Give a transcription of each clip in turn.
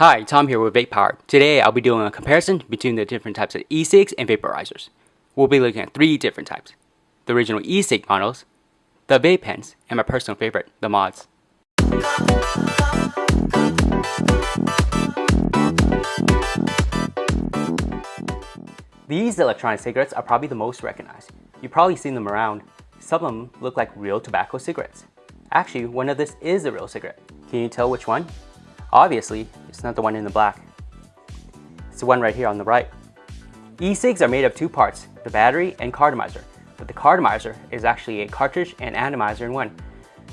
Hi, Tom here with Vape Power. Today I'll be doing a comparison between the different types of e-cigs and vaporizers. We'll be looking at three different types. The original e-cig models, the vape pens, and my personal favorite, the mods. These electronic cigarettes are probably the most recognized. You've probably seen them around. Some of them look like real tobacco cigarettes. Actually, one of this is a real cigarette. Can you tell which one? Obviously, it's not the one in the black. It's the one right here on the right. E-cigs are made of two parts, the battery and cartomizer, but the cartomizer is actually a cartridge and atomizer in one.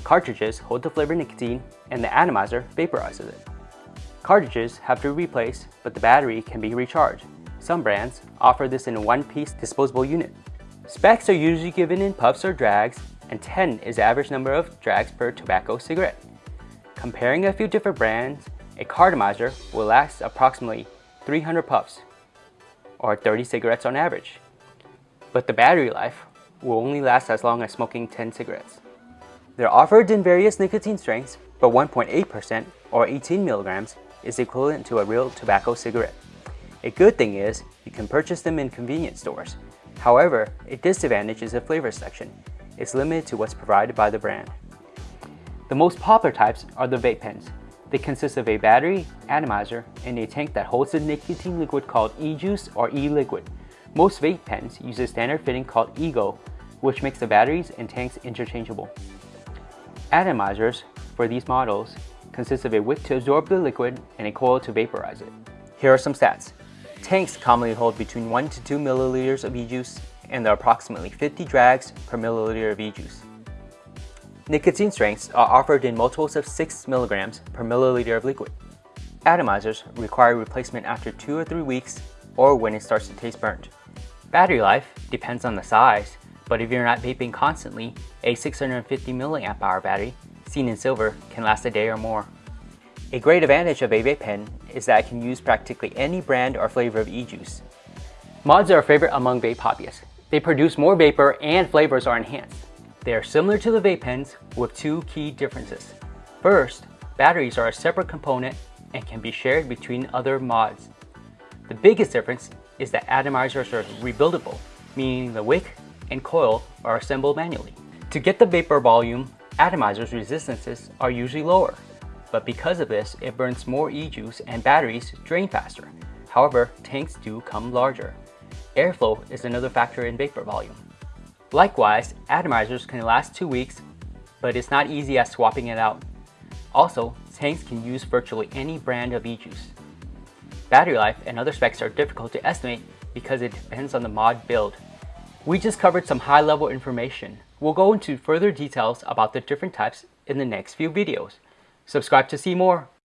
Cartridges hold the flavored nicotine and the atomizer vaporizes it. Cartridges have to be replaced, but the battery can be recharged. Some brands offer this in a one-piece disposable unit. Specs are usually given in puffs or drags, and 10 is the average number of drags per tobacco cigarette. Comparing a few different brands, a cartomizer will last approximately 300 puffs, or 30 cigarettes on average. But the battery life will only last as long as smoking 10 cigarettes. They're offered in various nicotine strengths, but 1.8% or 18 milligrams is equivalent to a real tobacco cigarette. A good thing is, you can purchase them in convenience stores. However, a disadvantage is the flavor section. It's limited to what's provided by the brand. The most popular types are the vape pens. They consist of a battery, atomizer, and a tank that holds the nicotine liquid called e-juice or e-liquid. Most vape pens use a standard fitting called eGo, which makes the batteries and tanks interchangeable. Atomizers for these models consist of a wick to absorb the liquid and a coil to vaporize it. Here are some stats. Tanks commonly hold between 1 to 2 milliliters of e-juice and there are approximately 50 drags per milliliter of e-juice. Nicotine strengths are offered in multiples of 6 milligrams per milliliter of liquid. Atomizers require replacement after 2 or 3 weeks or when it starts to taste burnt. Battery life depends on the size, but if you're not vaping constantly, a 650 mAh battery, seen in silver, can last a day or more. A great advantage of a vape pen is that it can use practically any brand or flavor of e-juice. Mods are a favorite among vape hobbyists. They produce more vapor and flavors are enhanced. They are similar to the vape pens with two key differences. First, batteries are a separate component and can be shared between other mods. The biggest difference is that atomizers are rebuildable, meaning the wick and coil are assembled manually. To get the vapor volume, atomizers' resistances are usually lower, but because of this, it burns more e-juice and batteries drain faster. However, tanks do come larger. Airflow is another factor in vapor volume. Likewise, atomizers can last two weeks, but it's not easy as swapping it out. Also, tanks can use virtually any brand of e-juice. Battery life and other specs are difficult to estimate because it depends on the mod build. We just covered some high-level information. We'll go into further details about the different types in the next few videos. Subscribe to see more.